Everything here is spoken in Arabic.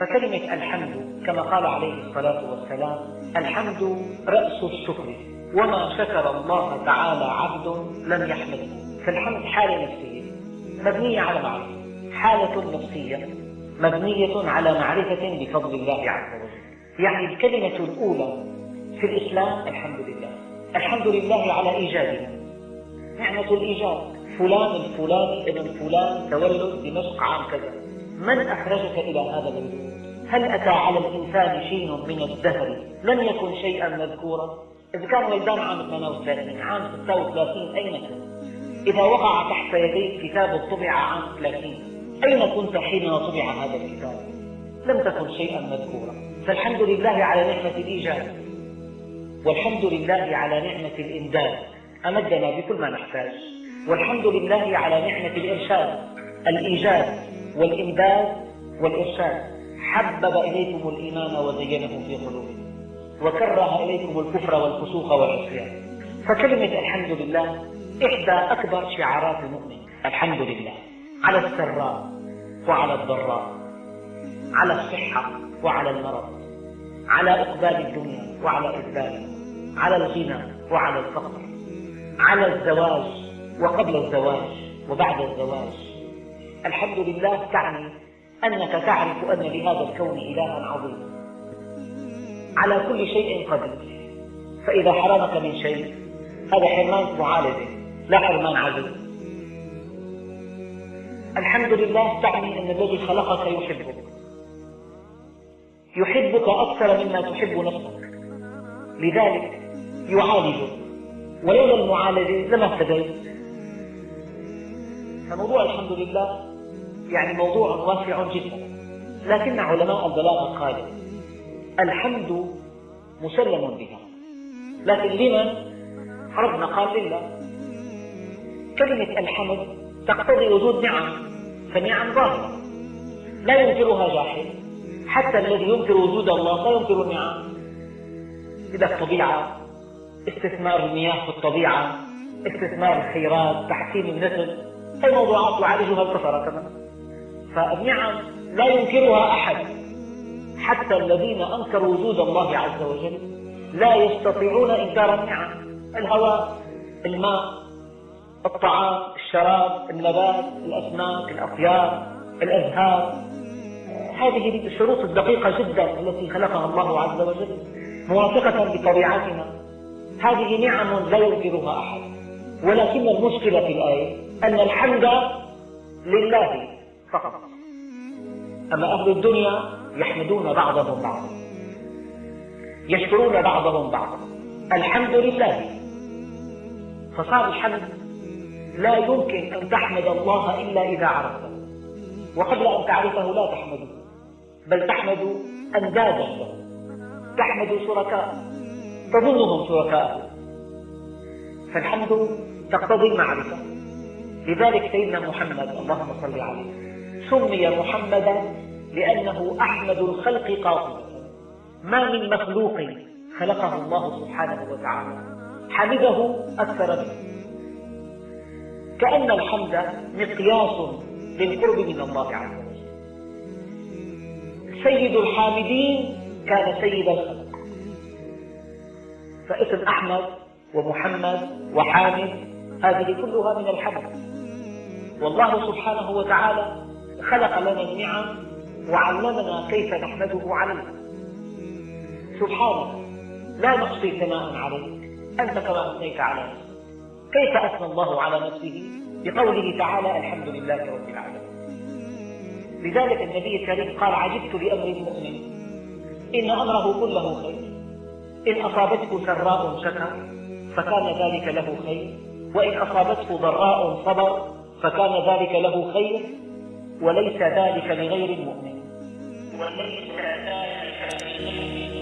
فكلمة الحمد كما قال عليه الصلاة والسلام الحمد رأس الشكر وما شكر الله تعالى عبد لم يحمده فالحمد حالة نفسية مبنية على معرفة حالة نفسية مبنية على معرفة بفضل الله عز وجل. يعني الكلمة الأولى في الإسلام الحمد لله. الحمد لله على إيجادنا نعمة الإيجاد فلان الفلاني ابن فلان تولد دمشق عام كذا. من أخرجك إلى هذا الوجود؟ هل أتى على الإنسان شيء من الدهر؟ لم يكن شيئا مذكورا؟ إذا كان ولدان عام 38 عام 36 أين كنت؟ إذا وقع تحت يديك كتاب طبع عام 30 أين كنت حين طبع هذا الكتاب؟ لم تكن شيئا مذكورا. فالحمد لله على نعمة الإيجاد والحمد لله على نعمة الإمداد. أمدنا بكل ما نحتاج. والحمد لله على نعمة الإرشاد الإيجاد. والإمداد والإرشاد. حبب إليكم الإيمان وزينه في قلوبكم. وكره إليكم الكفر والفسوق والعصيان. فكلمة الحمد لله إحدى أكبر شعارات المؤمن الحمد لله. على السراء وعلى الضراء. على الصحة وعلى المرض. على إقبال الدنيا وعلى إقبالها على الغنى وعلى الفقر. على الزواج وقبل الزواج وبعد الزواج. الحمد لله تعني أنك تعرف أن لهذا الكون إلها عظيما على كل شيء قدير. فإذا حرمك من شيء هذا حرمان معالجة لا حرمان عدل الحمد لله تعني أن الذي خلقك يحبك. يحبك أكثر مما تحب نفسك. لذلك يعالجك ولولا المعالجة لما اهتديت. فموضوع الحمد لله يعني موضوع واسع جدا. لكن علماء البلاغة قالوا الحمد مسلم بها. لكن لمن ربنا قال لله. كلمة الحمد تقتضي وجود نعم فالنعم ظاهرة. لا ينكرها جاحد. حتى الذي ينكر وجود الله لا ينكر النعم إذا الطبيعة استثمار المياه في الطبيعة استثمار الخيرات تحسين النسل هذه موضوعات يعالجها الكفرة كمان فالنعم لا ينكرها أحد. حتى الذين أنكروا وجود الله عز وجل لا يستطيعون إنكار النعم. الهواء الماء الطعام الشراب النبات الأسماك الأطيار الأزهار. هذه الشروط الدقيقة جدا التي خلقها الله عز وجل موافقة بطبيعتنا هذه نعم لا ينكرها أحد. ولكن المشكلة في الآية أن الحمد لله فقط. أما أهل الدنيا يحمدون بعضهم بعضا يشكرون بعضهم بعضا الحمد لله. فصار الحمد لا يمكن أن تحمد الله إلا إذا عرفته. وقبل أن تعرفه لا تحمده بل تحمد أندادا تحمد شركاء تظنهم شركاء فالحمد تقتضي المعرفة لذلك سيدنا محمد اللهم صل عليه. سمي محمدا لأنه أحمد الخلق قاطبة ما من مخلوق خلقه الله سبحانه وتعالى. حمده أكثر منه. كأن الحمد مقياس للقرب من الله عز وجل سيد الحامدين كان سيد الخلق. فاسم أحمد ومحمد وحامد هذه كلها من الحمد. والله سبحانه وتعالى خلق لنا النعم وعلمنا كيف نحمده عليها سبحانك لا نحصي ثناء عليك. أنت كما أثنيت على نفسك. كيف أثنى الله على نفسه؟ بقوله تعالى الحمد لله رب العالمين. لذلك النبي الكريم قال عجبت لأمر المؤمن. إن أمره كله خير. إن أصابته سراء شكر فكان ذلك له خير. وإن أصابته ضراء صبر فكان ذلك له خير. وليس ذلك لغير المؤمن. وليس ذلك لغير